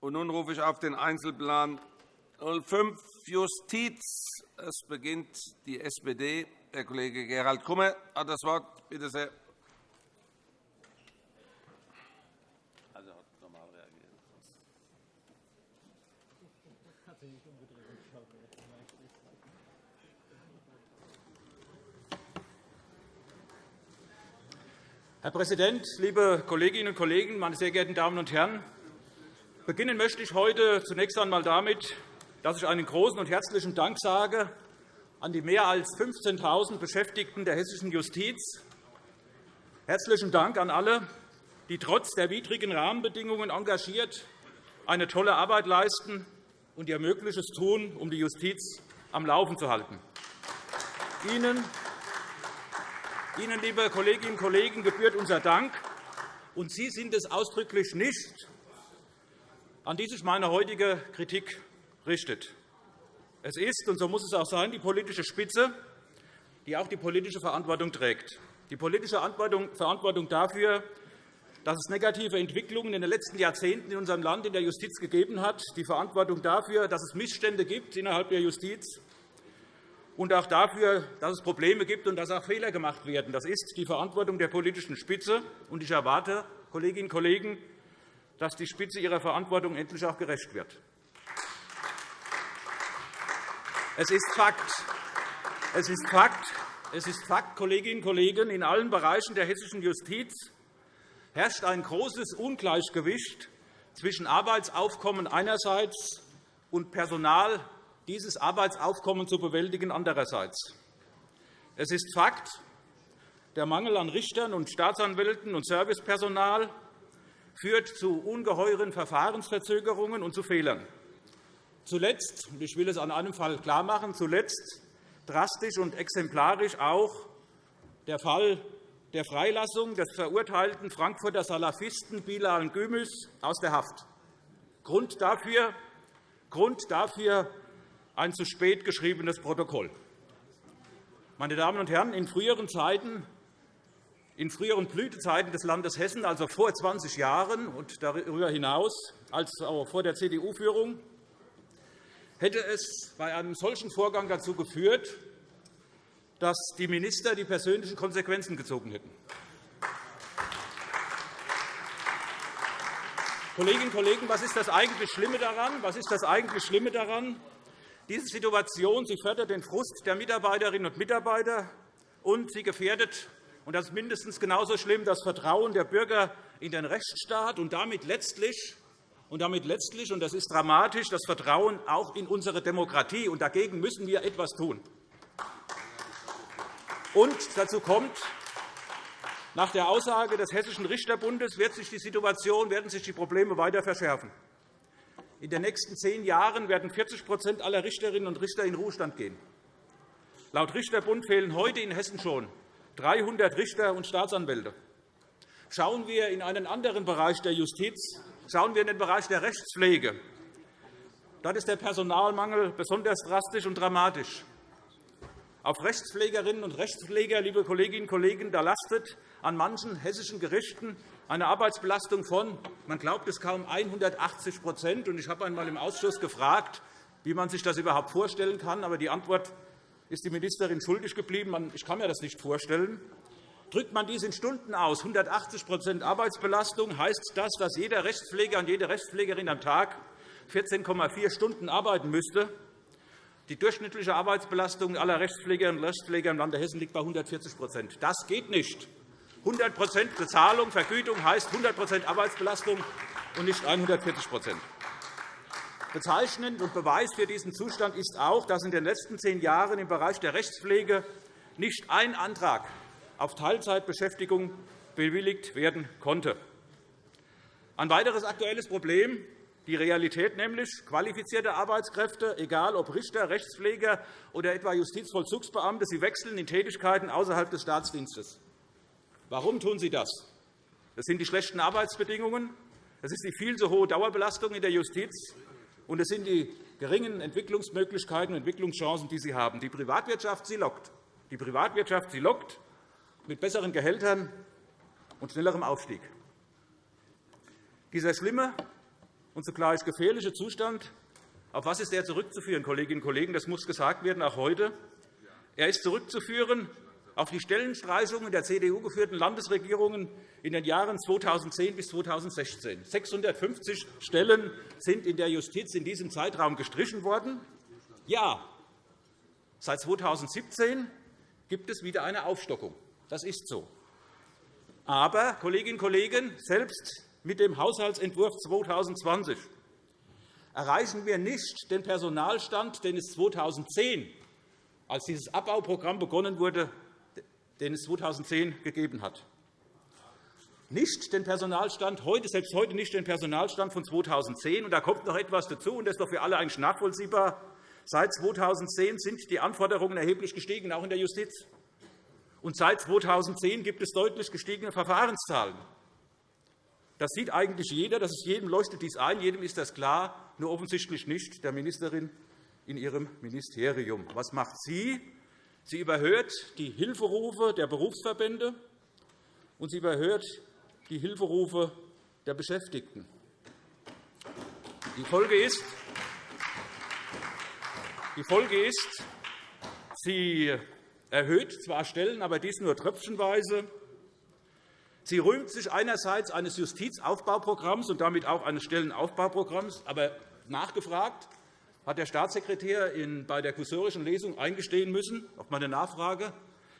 Und nun rufe ich auf den Einzelplan 05 Justiz. Es beginnt die SPD. Herr Kollege Gerald Kummer hat das Wort. Bitte sehr. Herr Präsident, liebe Kolleginnen und Kollegen, meine sehr geehrten Damen und Herren! Beginnen möchte ich heute zunächst einmal damit, dass ich einen großen und herzlichen Dank sage an die mehr als 15.000 Beschäftigten der hessischen Justiz. Herzlichen Dank an alle, die trotz der widrigen Rahmenbedingungen engagiert eine tolle Arbeit leisten und ihr Mögliches tun, um die Justiz am Laufen zu halten. Ihnen Ihnen, liebe Kolleginnen und Kollegen, gebührt unser Dank, und Sie sind es ausdrücklich nicht, an die sich meine heutige Kritik richtet. Es ist, und so muss es auch sein, die politische Spitze, die auch die politische Verantwortung trägt. Die politische Verantwortung dafür, dass es negative Entwicklungen in den letzten Jahrzehnten in unserem Land in der Justiz gegeben hat, die Verantwortung dafür, dass es Missstände gibt innerhalb der Justiz und auch dafür, dass es Probleme gibt und dass auch Fehler gemacht werden. Das ist die Verantwortung der politischen Spitze. Und ich erwarte, Kolleginnen und Kollegen, dass die Spitze ihrer Verantwortung endlich auch gerecht wird. Es ist Fakt, es ist Fakt, es ist Fakt, Kolleginnen und Kollegen, in allen Bereichen der hessischen Justiz herrscht ein großes Ungleichgewicht zwischen Arbeitsaufkommen einerseits und Personal dieses Arbeitsaufkommen zu bewältigen andererseits. Es ist Fakt, der Mangel an Richtern und Staatsanwälten und Servicepersonal führt zu ungeheuren Verfahrensverzögerungen und zu Fehlern. Zuletzt, ich will es an einem Fall klarmachen, zuletzt drastisch und exemplarisch auch der Fall der Freilassung des verurteilten Frankfurter Salafisten Bilal Gümüs aus der Haft. Grund dafür, Grund dafür ein zu spät geschriebenes Protokoll. Meine Damen und Herren, in früheren Zeiten in früheren Blütezeiten des Landes Hessen, also vor 20 Jahren und darüber hinaus, als auch vor der CDU-Führung, hätte es bei einem solchen Vorgang dazu geführt, dass die Minister die persönlichen Konsequenzen gezogen hätten. Kolleginnen und Kollegen, was ist das eigentlich Schlimme daran? Was ist das eigentlich Schlimme daran? Diese Situation sie fördert den Frust der Mitarbeiterinnen und Mitarbeiter, und sie gefährdet und das ist mindestens genauso schlimm das Vertrauen der Bürger in den Rechtsstaat und damit letztlich und damit letztlich, und das ist dramatisch, das Vertrauen auch in unsere Demokratie. Und dagegen müssen wir etwas tun. Und dazu kommt, nach der Aussage des Hessischen Richterbundes wird sich die Situation, werden sich die Probleme weiter verschärfen. In den nächsten zehn Jahren werden 40% aller Richterinnen und Richter in Ruhestand gehen. Laut Richterbund fehlen heute in Hessen schon 300 Richter und Staatsanwälte. Schauen wir in einen anderen Bereich der Justiz, schauen wir in den Bereich der Rechtspflege. Dort ist der Personalmangel besonders drastisch und dramatisch. Auf Rechtspflegerinnen und Rechtspfleger, liebe Kolleginnen und Kollegen, da lastet an manchen hessischen Gerichten eine Arbeitsbelastung von, man glaubt es kaum, 180% Ich habe einmal im Ausschuss gefragt, wie man sich das überhaupt vorstellen kann. Aber die Antwort ist die Ministerin schuldig geblieben. Ich kann mir das nicht vorstellen. Drückt man dies in Stunden aus, 180% Arbeitsbelastung, heißt das, dass jeder Rechtspfleger und jede Rechtspflegerin am Tag 14,4 Stunden arbeiten müsste. Die durchschnittliche Arbeitsbelastung aller Rechtspflegerinnen und Rechtspfleger im Lande Hessen liegt bei 140% Das geht nicht. 100% Bezahlung, Vergütung heißt 100% Arbeitsbelastung und nicht 140 Bezeichnend und Beweis für diesen Zustand ist auch, dass in den letzten zehn Jahren im Bereich der Rechtspflege nicht ein Antrag auf Teilzeitbeschäftigung bewilligt werden konnte. Ein weiteres aktuelles Problem die Realität nämlich qualifizierte Arbeitskräfte, egal ob Richter, Rechtspfleger oder etwa Justizvollzugsbeamte, sie wechseln in Tätigkeiten außerhalb des Staatsdienstes. Warum tun Sie das? Das sind die schlechten Arbeitsbedingungen, das ist die viel zu hohe Dauerbelastung in der Justiz, und es sind die geringen Entwicklungsmöglichkeiten und Entwicklungschancen, die Sie haben. Die Privatwirtschaft sie lockt. Die Privatwirtschaft sie lockt mit besseren Gehältern und schnellerem Aufstieg. Dieser schlimme, und zugleich gefährliche Zustand, auf was ist er zurückzuführen, Kolleginnen und Kollegen? Das muss gesagt werden, auch heute. Er ist zurückzuführen auf die Stellenstreichungen der CDU-geführten Landesregierungen in den Jahren 2010 bis 2016. 650 Stellen sind in der Justiz in diesem Zeitraum gestrichen worden. Ja, seit 2017 gibt es wieder eine Aufstockung. Das ist so. Aber, Kolleginnen und Kollegen, selbst mit dem Haushaltsentwurf 2020 erreichen wir nicht den Personalstand, den es 2010, als dieses Abbauprogramm begonnen wurde, den es 2010 gegeben hat. Nicht den Personalstand heute, selbst heute nicht den Personalstand von 2010. Und da kommt noch etwas dazu, und das ist doch für alle eigentlich nachvollziehbar. Seit 2010 sind die Anforderungen erheblich gestiegen, auch in der Justiz. Und seit 2010 gibt es deutlich gestiegene Verfahrenszahlen. Das sieht eigentlich jeder, das ist jedem leuchtet dies ein, jedem ist das klar, nur offensichtlich nicht der Ministerin in ihrem Ministerium. Was macht sie? Sie überhört die Hilferufe der Berufsverbände, und sie überhört die Hilferufe der Beschäftigten. Die Folge ist, die Folge ist sie erhöht zwar Stellen, aber dies nur tröpfchenweise. Sie rühmt sich einerseits eines Justizaufbauprogramms und damit auch eines Stellenaufbauprogramms. Aber nachgefragt hat der Staatssekretär bei der kursorischen Lesung eingestehen müssen, auf meine Nachfrage,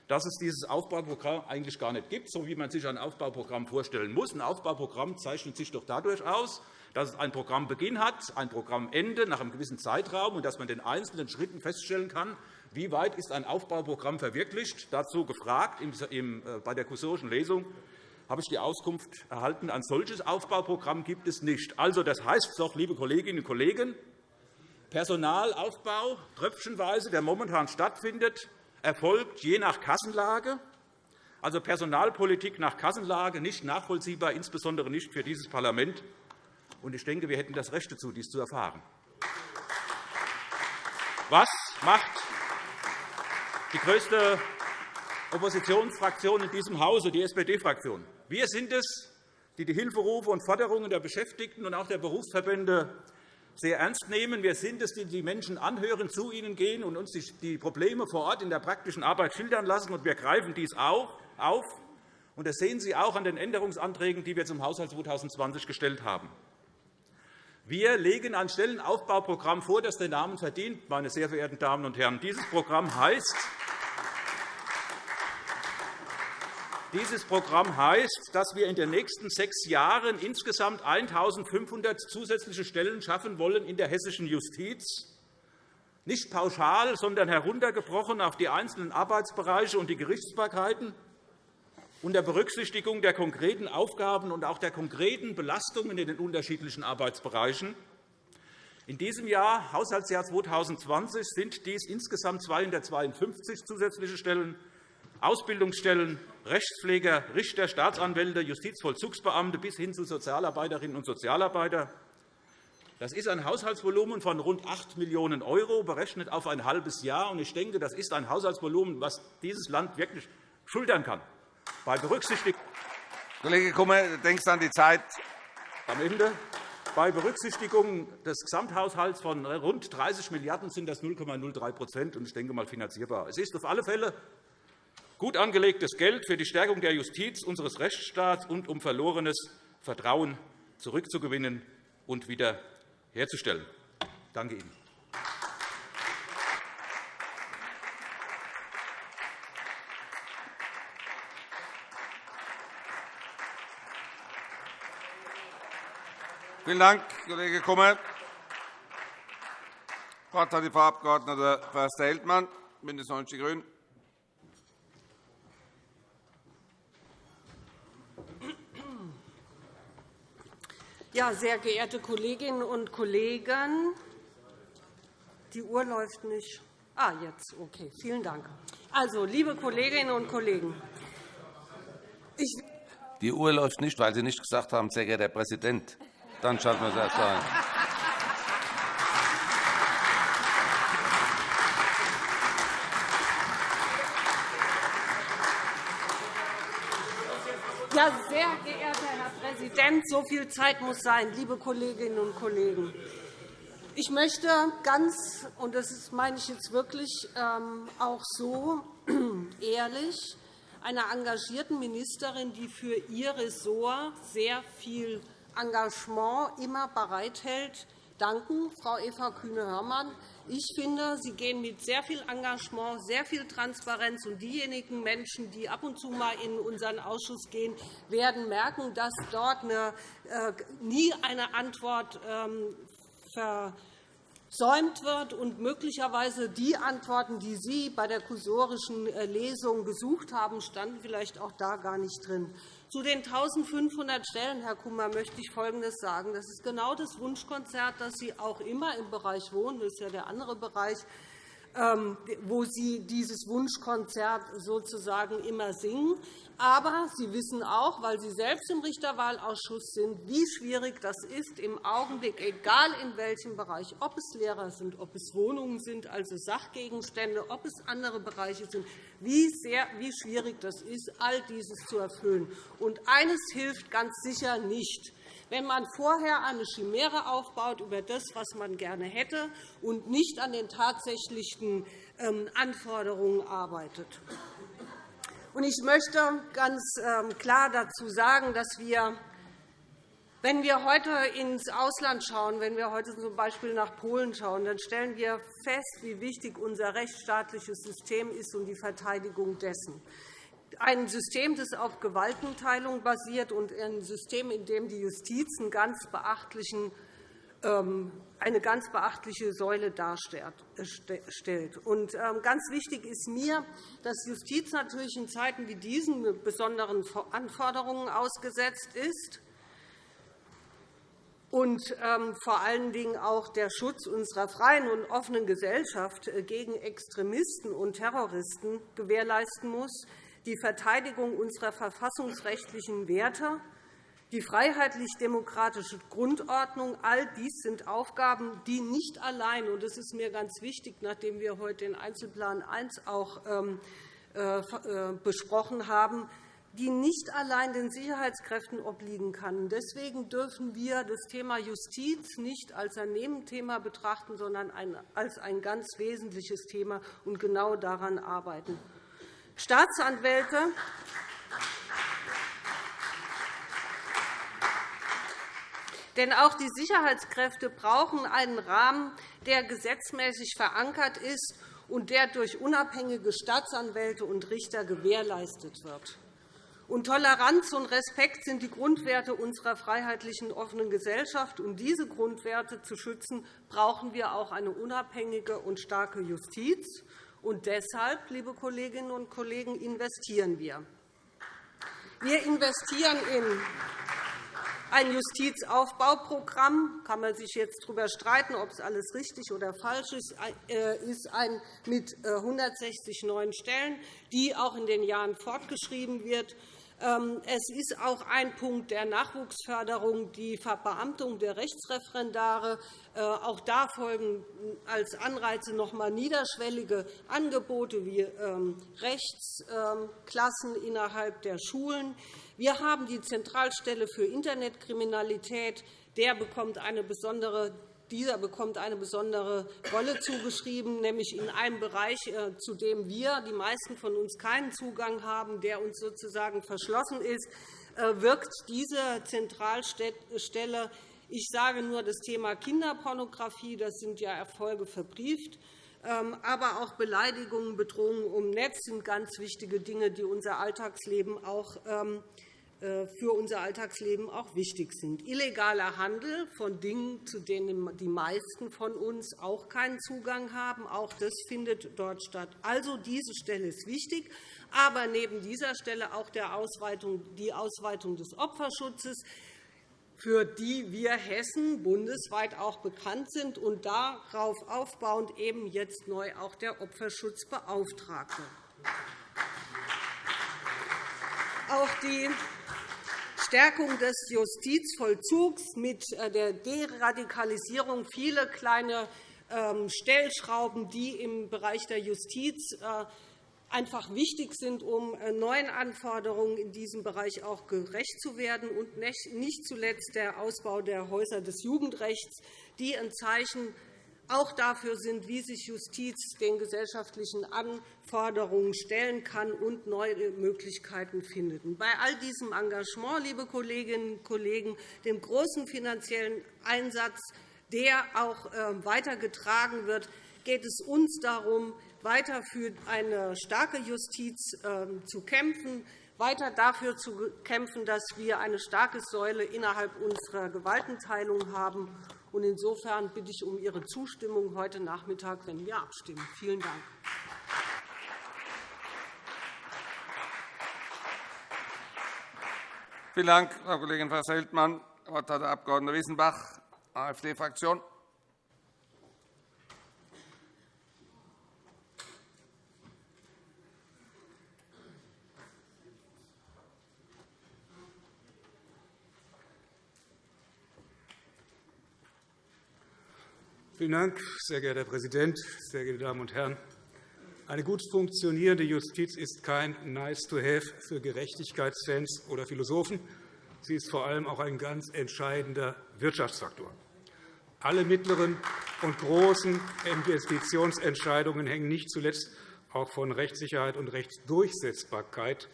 dass es dieses Aufbauprogramm eigentlich gar nicht gibt, so wie man sich ein Aufbauprogramm vorstellen muss. Ein Aufbauprogramm zeichnet sich doch dadurch aus, dass es ein Programmbeginn hat, ein Programmende nach einem gewissen Zeitraum und dass man den einzelnen Schritten feststellen kann, wie weit ist ein Aufbauprogramm verwirklicht. Dazu gefragt äh, bei der kursorischen Lesung habe ich die Auskunft erhalten, ein solches Aufbauprogramm gibt es nicht. Also, das heißt doch, liebe Kolleginnen und Kollegen, Personalaufbau, tröpfchenweise, der momentan stattfindet, erfolgt je nach Kassenlage. Also Personalpolitik nach Kassenlage nicht nachvollziehbar, insbesondere nicht für dieses Parlament. Ich denke, wir hätten das Recht dazu, dies zu erfahren. Was macht die größte Oppositionsfraktion in diesem Hause, die SPD-Fraktion? Wir sind es, die die Hilferufe und Forderungen der Beschäftigten und auch der Berufsverbände sehr ernst nehmen. Wir sind es, die die Menschen anhören, zu ihnen gehen und uns die Probleme vor Ort in der praktischen Arbeit schildern lassen. Und wir greifen dies auch auf. Und das sehen Sie auch an den Änderungsanträgen, die wir zum Haushalt 2020 gestellt haben. Wir legen ein Stellenaufbauprogramm vor, das den Namen verdient, meine sehr verehrten Damen und Herren. Dieses Programm heißt, Dieses Programm heißt, dass wir in den nächsten sechs Jahren insgesamt 1.500 zusätzliche Stellen schaffen wollen in der hessischen Justiz, nicht pauschal, sondern heruntergebrochen auf die einzelnen Arbeitsbereiche und die Gerichtsbarkeiten unter Berücksichtigung der konkreten Aufgaben und auch der konkreten Belastungen in den unterschiedlichen Arbeitsbereichen. In diesem Jahr, Haushaltsjahr 2020, sind dies insgesamt 252 zusätzliche Stellen, Ausbildungsstellen, Rechtspfleger, Richter, Staatsanwälte, Justizvollzugsbeamte bis hin zu Sozialarbeiterinnen und Sozialarbeiter. Das ist ein Haushaltsvolumen von rund 8 Millionen €, berechnet auf ein halbes Jahr. Ich denke, das ist ein Haushaltsvolumen, das dieses Land wirklich schultern kann. Bei Berücksichtigung Kollege Kummer, du denkst an die Zeit. Am Ende. Bei Berücksichtigung des Gesamthaushalts von rund 30 Milliarden € sind das 0,03 und ich denke mal finanzierbar. Es ist auf alle Fälle gut angelegtes Geld für die Stärkung der Justiz, unseres Rechtsstaats und um verlorenes Vertrauen zurückzugewinnen und wiederherzustellen. Danke Ihnen. Vielen Dank, Kollege Kummer. Das Wort hat die Frau Abg. Förster-Heldmann, BÜNDNIS 90 die GRÜNEN. Ja, sehr geehrte Kolleginnen und Kollegen, die Uhr läuft nicht. Ah, jetzt. Okay, vielen Dank. Also, liebe Kolleginnen und Kollegen, die Uhr läuft nicht, weil Sie nicht gesagt haben, sehr geehrter Herr Präsident. Dann schalten wir es erst ein. Präsident, so viel Zeit muss sein, liebe Kolleginnen und Kollegen. Ich möchte ganz, und das meine ich jetzt wirklich ähm, auch so ehrlich, einer engagierten Ministerin, die für ihr Ressort sehr viel Engagement immer bereithält, danken, Frau Eva Kühne-Hörmann. Ich finde, Sie gehen mit sehr viel Engagement, sehr viel Transparenz. Und diejenigen Menschen, die ab und zu mal in unseren Ausschuss gehen, werden merken, dass dort äh, nie eine Antwort ähm, versäumt wird und möglicherweise die Antworten, die Sie bei der kursorischen äh, Lesung gesucht haben, standen vielleicht auch da gar nicht drin. Zu den 1.500 Stellen, Herr Kummer, möchte ich Folgendes sagen. Das ist genau das Wunschkonzert, das Sie auch immer im Bereich Wohnen, das ist ja der andere Bereich, wo Sie dieses Wunschkonzert sozusagen immer singen. Aber Sie wissen auch, weil Sie selbst im Richterwahlausschuss sind, wie schwierig das ist im Augenblick, egal in welchem Bereich, ob es Lehrer sind, ob es Wohnungen sind, also Sachgegenstände, ob es andere Bereiche sind, wie, sehr, wie schwierig das ist, all dieses zu erfüllen. Und eines hilft ganz sicher nicht wenn man vorher eine Chimäre aufbaut über das, was man gerne hätte, und nicht an den tatsächlichen ähm, Anforderungen arbeitet. Ich möchte ganz ähm, klar dazu sagen, dass wir wenn wir heute ins Ausland schauen, wenn wir heute z.B. nach Polen schauen, dann stellen wir fest, wie wichtig unser rechtsstaatliches System ist und die Verteidigung dessen. Ein System, das auf Gewaltenteilung basiert, und ein System, in dem die Justiz einen ganz beachtlichen ähm, eine ganz beachtliche Säule darstellt. Und ähm, ganz wichtig ist mir, dass Justiz natürlich in Zeiten wie diesen besonderen Anforderungen ausgesetzt ist und ähm, vor allen Dingen auch der Schutz unserer freien und offenen Gesellschaft äh, gegen Extremisten und Terroristen gewährleisten muss, die Verteidigung unserer verfassungsrechtlichen Werte die freiheitlich-demokratische Grundordnung, all dies sind Aufgaben, die nicht allein, und das ist mir ganz wichtig, nachdem wir heute den Einzelplan 1 auch ähm, äh, äh, besprochen haben, die nicht allein den Sicherheitskräften obliegen kann. Deswegen dürfen wir das Thema Justiz nicht als ein Nebenthema betrachten, sondern als ein ganz wesentliches Thema und genau daran arbeiten. Staatsanwälte Denn auch die Sicherheitskräfte brauchen einen Rahmen, der gesetzmäßig verankert ist und der durch unabhängige Staatsanwälte und Richter gewährleistet wird. Und Toleranz und Respekt sind die Grundwerte unserer freiheitlichen, offenen Gesellschaft. Um diese Grundwerte zu schützen, brauchen wir auch eine unabhängige und starke Justiz. Und deshalb, liebe Kolleginnen und Kollegen, investieren wir. Wir investieren in ein Justizaufbauprogramm kann man sich jetzt darüber streiten, ob es alles richtig oder falsch ist, äh, ist ein mit 160 äh, neuen Stellen, die auch in den Jahren fortgeschrieben wird. Ähm, es ist auch ein Punkt der Nachwuchsförderung, die Verbeamtung der Rechtsreferendare. Äh, auch da folgen als Anreize noch einmal niederschwellige Angebote wie ähm, Rechtsklassen innerhalb der Schulen. Wir haben die Zentralstelle für Internetkriminalität. Der bekommt eine besondere dieser bekommt eine besondere Rolle zugeschrieben, nämlich in einem Bereich, äh, zu dem wir, die meisten von uns, keinen Zugang haben, der uns sozusagen verschlossen ist, äh, wirkt diese Zentralstelle ich sage nur das Thema Kinderpornografie. Das sind ja Erfolge verbrieft. Ähm, aber auch Beleidigungen, Bedrohungen im Netz sind ganz wichtige Dinge, die unser Alltagsleben auch ähm, äh, für unser Alltagsleben auch wichtig sind. Illegaler Handel von Dingen, zu denen die meisten von uns auch keinen Zugang haben, auch das findet dort statt. Also, diese Stelle ist wichtig, aber neben dieser Stelle auch die Ausweitung des Opferschutzes, für die wir Hessen bundesweit auch bekannt sind, und darauf aufbauend eben jetzt neu auch der Opferschutzbeauftragte. Auch die Stärkung des Justizvollzugs mit äh, der Deradikalisierung viele kleine ähm, Stellschrauben, die im Bereich der Justiz äh, einfach wichtig sind, um äh, neuen Anforderungen in diesem Bereich auch gerecht zu werden, und nicht zuletzt der Ausbau der Häuser des Jugendrechts, die ein Zeichen auch dafür sind, wie sich Justiz den gesellschaftlichen Anforderungen stellen kann und neue Möglichkeiten findet. Bei all diesem Engagement, liebe Kolleginnen und Kollegen, dem großen finanziellen Einsatz, der auch ähm, weitergetragen wird, geht es uns darum, weiter für eine starke Justiz ähm, zu kämpfen, weiter dafür zu kämpfen, dass wir eine starke Säule innerhalb unserer Gewaltenteilung haben. Insofern bitte ich um Ihre Zustimmung heute Nachmittag, wenn wir abstimmen. Vielen Dank. Vielen Dank, Frau Kollegin Fass-Heldmann. Das Wort hat der Abg. Wissenbach, AfD-Fraktion. Vielen Dank, sehr geehrter Herr Präsident, sehr geehrte Damen und Herren! Eine gut funktionierende Justiz ist kein Nice-to-have für Gerechtigkeitsfans oder Philosophen. Sie ist vor allem auch ein ganz entscheidender Wirtschaftsfaktor. Alle mittleren und großen Investitionsentscheidungen hängen nicht zuletzt auch von Rechtssicherheit und Rechtsdurchsetzbarkeit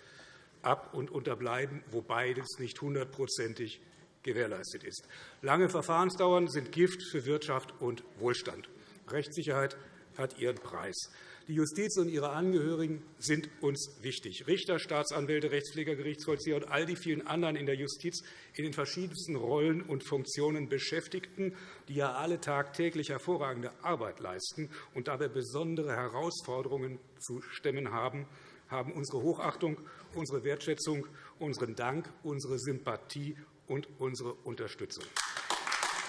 ab und unterbleiben, wo beides nicht hundertprozentig gewährleistet ist. Lange Verfahrensdauern sind Gift für Wirtschaft und Wohlstand. Rechtssicherheit hat ihren Preis. Die Justiz und ihre Angehörigen sind uns wichtig. Richter, Staatsanwälte, Rechtspfleger, Gerichtsvollzieher und all die vielen anderen in der Justiz in den verschiedensten Rollen und Funktionen Beschäftigten, die ja alle tagtäglich hervorragende Arbeit leisten und dabei besondere Herausforderungen zu stemmen haben, haben unsere Hochachtung, unsere Wertschätzung, unseren Dank, unsere Sympathie und unsere Unterstützung.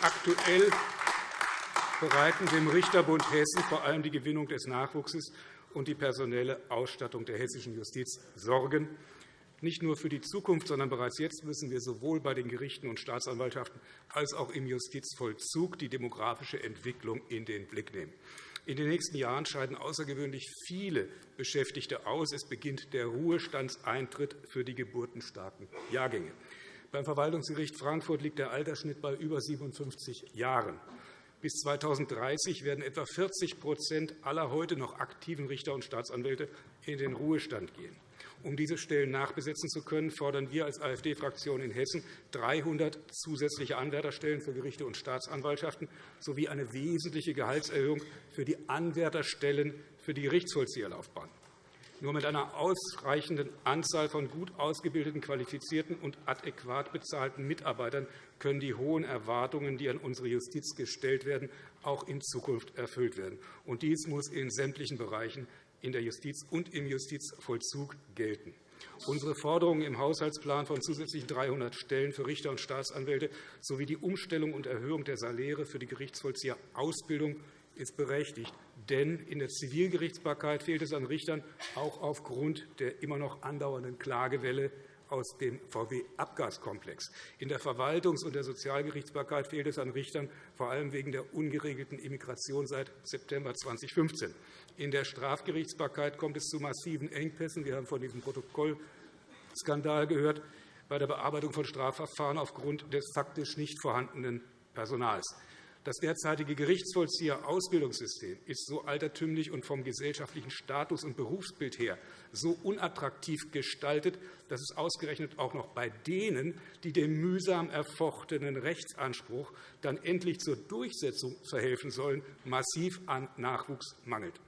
Aktuell bereiten dem Richterbund Hessen vor allem die Gewinnung des Nachwuchses und die personelle Ausstattung der hessischen Justiz Sorgen. Nicht nur für die Zukunft, sondern bereits jetzt müssen wir sowohl bei den Gerichten und Staatsanwaltschaften als auch im Justizvollzug die demografische Entwicklung in den Blick nehmen. In den nächsten Jahren scheiden außergewöhnlich viele Beschäftigte aus. Es beginnt der Ruhestandseintritt für die geburtenstarken Jahrgänge. Beim Verwaltungsgericht Frankfurt liegt der Altersschnitt bei über 57 Jahren. Bis 2030 werden etwa 40% aller heute noch aktiven Richter und Staatsanwälte in den Ruhestand gehen. Um diese Stellen nachbesetzen zu können, fordern wir als AfD-Fraktion in Hessen 300 zusätzliche Anwärterstellen für Gerichte und Staatsanwaltschaften sowie eine wesentliche Gehaltserhöhung für die Anwärterstellen für die Gerichtsvollzieherlaufbahn. Nur mit einer ausreichenden Anzahl von gut ausgebildeten, qualifizierten und adäquat bezahlten Mitarbeitern können die hohen Erwartungen, die an unsere Justiz gestellt werden, auch in Zukunft erfüllt werden. Und dies muss in sämtlichen Bereichen in der Justiz und im Justizvollzug gelten. Unsere Forderungen im Haushaltsplan von zusätzlichen 300 Stellen für Richter und Staatsanwälte sowie die Umstellung und Erhöhung der Saläre für die Gerichtsvollzieherausbildung ist berechtigt. Denn in der Zivilgerichtsbarkeit fehlt es an Richtern, auch aufgrund der immer noch andauernden Klagewelle aus dem VW-Abgaskomplex. In der Verwaltungs- und der Sozialgerichtsbarkeit fehlt es an Richtern, vor allem wegen der ungeregelten Immigration seit September 2015. In der Strafgerichtsbarkeit kommt es zu massiven Engpässen. Wir haben von diesem Protokollskandal gehört bei der Bearbeitung von Strafverfahren aufgrund des faktisch nicht vorhandenen Personals. Das derzeitige Gerichtsvollzieher-Ausbildungssystem ist so altertümlich und vom gesellschaftlichen Status und Berufsbild her so unattraktiv gestaltet, dass es ausgerechnet auch noch bei denen, die dem mühsam erfochtenen Rechtsanspruch dann endlich zur Durchsetzung verhelfen sollen, massiv an Nachwuchs mangelt.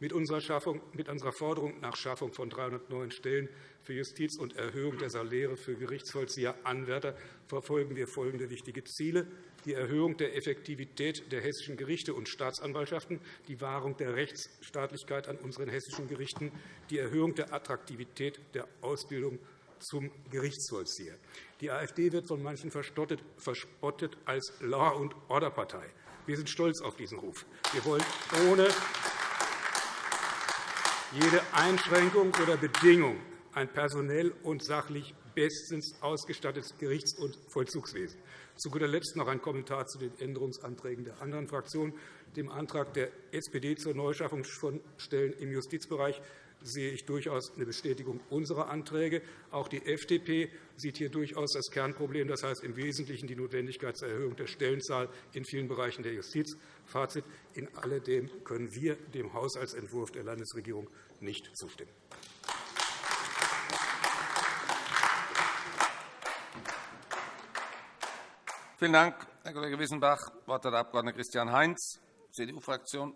Mit unserer, Forderung nach Schaffung von 300 neuen Stellen für Justiz und Erhöhung der Saläre für Gerichtsvollzieher Anwärter verfolgen wir folgende wichtige Ziele die Erhöhung der Effektivität der hessischen Gerichte und Staatsanwaltschaften, die Wahrung der Rechtsstaatlichkeit an unseren hessischen Gerichten, die Erhöhung der Attraktivität der Ausbildung zum Gerichtsvollzieher. Die AfD wird von manchen verspottet als Law- und Order-Partei. Wir sind stolz auf diesen Ruf. Wir wollen ohne jede Einschränkung oder Bedingung ein personell und sachlich bestens ausgestattetes Gerichts- und Vollzugswesen. Zu guter Letzt noch ein Kommentar zu den Änderungsanträgen der anderen Fraktionen. Dem Antrag der SPD zur Neuschaffung von Stellen im Justizbereich sehe ich durchaus eine Bestätigung unserer Anträge. Auch die FDP sieht hier durchaus das Kernproblem, das heißt im Wesentlichen die Notwendigkeit zur Erhöhung der Stellenzahl in vielen Bereichen der Justiz. Fazit. In alledem können wir dem Haushaltsentwurf der Landesregierung nicht zustimmen. Vielen Dank, Herr Kollege Wissenbach. Das Wort hat der Abg. Christian Heinz, CDU-Fraktion.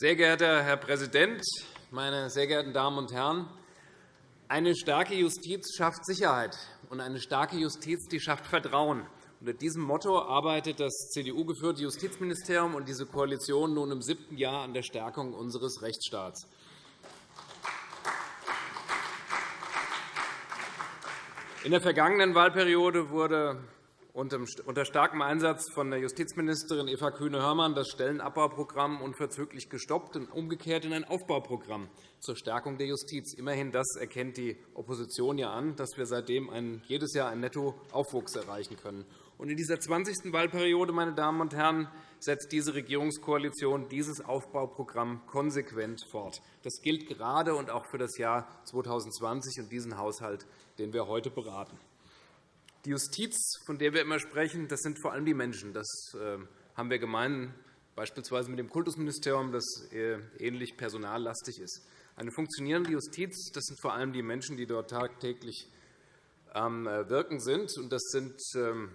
Sehr geehrter Herr Präsident, meine sehr geehrten Damen und Herren! Eine starke Justiz schafft Sicherheit, und eine starke Justiz die schafft Vertrauen. Unter diesem Motto arbeitet das CDU-geführte Justizministerium und diese Koalition nun im siebten Jahr an der Stärkung unseres Rechtsstaats. In der vergangenen Wahlperiode wurde unter starkem Einsatz von der Justizministerin Eva Kühne-Hörmann das Stellenabbauprogramm unverzüglich gestoppt und umgekehrt in ein Aufbauprogramm zur Stärkung der Justiz. Immerhin das erkennt die Opposition ja an, dass wir seitdem jedes Jahr einen Nettoaufwuchs erreichen können. in dieser 20. Wahlperiode meine Damen und Herren, setzt diese Regierungskoalition dieses Aufbauprogramm konsequent fort. Das gilt gerade und auch für das Jahr 2020 und diesen Haushalt, den wir heute beraten. Die Justiz, von der wir immer sprechen, das sind vor allem die Menschen. Das ähm, haben wir gemein, beispielsweise mit dem Kultusministerium, das ähnlich personallastig ist. Eine funktionierende Justiz das sind vor allem die Menschen, die dort tagtäglich am äh, Wirken sind. Das sind ähm,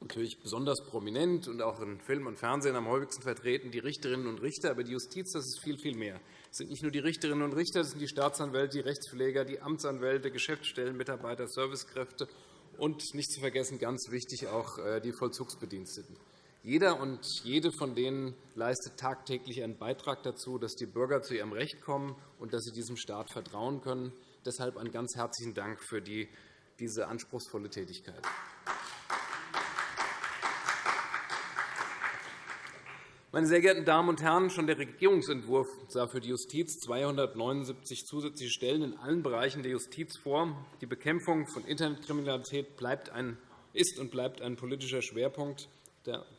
natürlich besonders prominent und auch in Film und Fernsehen am häufigsten vertreten die Richterinnen und Richter. Aber die Justiz das ist viel, viel mehr. Es sind nicht nur die Richterinnen und Richter, es sind die Staatsanwälte, die Rechtspfleger, die Amtsanwälte, Geschäftsstellenmitarbeiter, Servicekräfte und nicht zu vergessen, ganz wichtig, auch äh, die Vollzugsbediensteten. Jeder und jede von denen leistet tagtäglich einen Beitrag dazu, dass die Bürger zu ihrem Recht kommen und dass sie diesem Staat vertrauen können. Deshalb einen ganz herzlichen Dank für diese anspruchsvolle Tätigkeit. Meine sehr geehrten Damen und Herren, schon der Regierungsentwurf sah für die Justiz 279 zusätzliche Stellen in allen Bereichen der Justiz vor. Die Bekämpfung von Internetkriminalität ist und bleibt ein politischer Schwerpunkt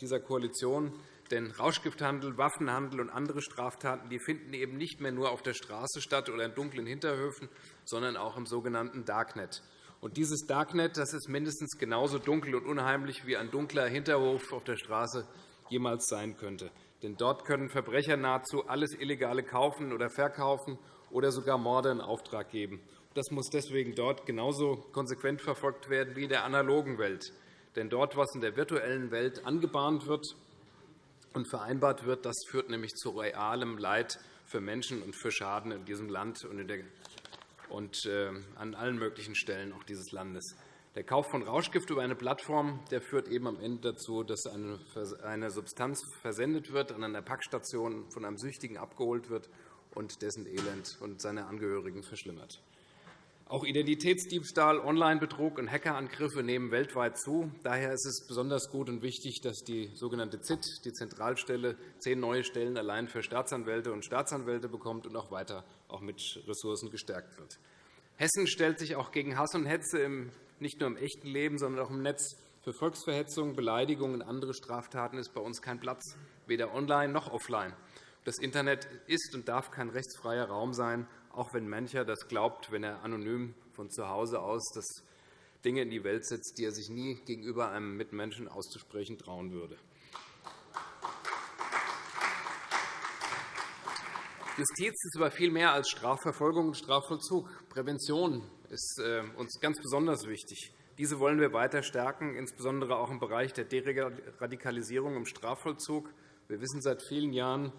dieser Koalition. Denn Rauschgifthandel, Waffenhandel und andere Straftaten die finden eben nicht mehr nur auf der Straße statt oder in dunklen Hinterhöfen, sondern auch im sogenannten Darknet. Und dieses Darknet das ist mindestens genauso dunkel und unheimlich wie ein dunkler Hinterhof auf der Straße jemals sein könnte. Denn dort können Verbrecher nahezu alles Illegale kaufen oder verkaufen oder sogar Morde in Auftrag geben. Das muss deswegen dort genauso konsequent verfolgt werden wie in der analogen Welt. Denn dort, was in der virtuellen Welt angebahnt wird und vereinbart wird, das führt nämlich zu realem Leid für Menschen und für Schaden in diesem Land und äh, an allen möglichen Stellen auch dieses Landes. Der Kauf von Rauschgift über eine Plattform der führt eben am Ende dazu, dass eine Substanz versendet wird, an einer Packstation von einem Süchtigen abgeholt wird und dessen Elend und seine Angehörigen verschlimmert. Auch Identitätsdiebstahl, Onlinebetrug und Hackerangriffe nehmen weltweit zu. Daher ist es besonders gut und wichtig, dass die sogenannte ZIT, die Zentralstelle, zehn neue Stellen allein für Staatsanwälte und Staatsanwälte bekommt und auch weiter auch mit Ressourcen gestärkt wird. Hessen stellt sich auch gegen Hass und Hetze nicht nur im echten Leben, sondern auch im Netz. Für Volksverhetzung, Beleidigungen und andere Straftaten ist bei uns kein Platz, weder online noch offline. Das Internet ist und darf kein rechtsfreier Raum sein, auch wenn mancher das glaubt, wenn er anonym von zu Hause aus das Dinge in die Welt setzt, die er sich nie gegenüber einem Mitmenschen auszusprechen trauen würde. Justiz ist aber viel mehr als Strafverfolgung und Strafvollzug. Prävention ist äh, uns ganz besonders wichtig. Diese wollen wir weiter stärken, insbesondere auch im Bereich der Deradikalisierung im Strafvollzug. Wir wissen seit vielen Jahren,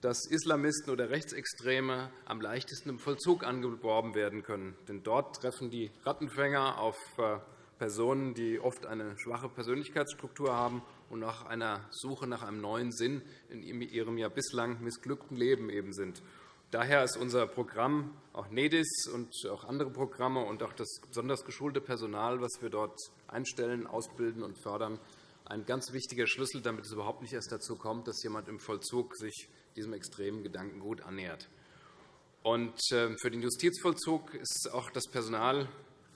dass Islamisten oder Rechtsextreme am leichtesten im Vollzug angeworben werden können. Denn dort treffen die Rattenfänger auf äh, Personen, die oft eine schwache Persönlichkeitsstruktur haben und nach einer Suche nach einem neuen Sinn in ihrem ja bislang missglückten Leben eben sind. Daher ist unser Programm, auch NEDIS und auch andere Programme und auch das besonders geschulte Personal, das wir dort einstellen, ausbilden und fördern, ein ganz wichtiger Schlüssel, damit es überhaupt nicht erst dazu kommt, dass jemand im Vollzug sich diesem extremen Gedankengut annähert. Und äh, für den Justizvollzug ist auch das Personal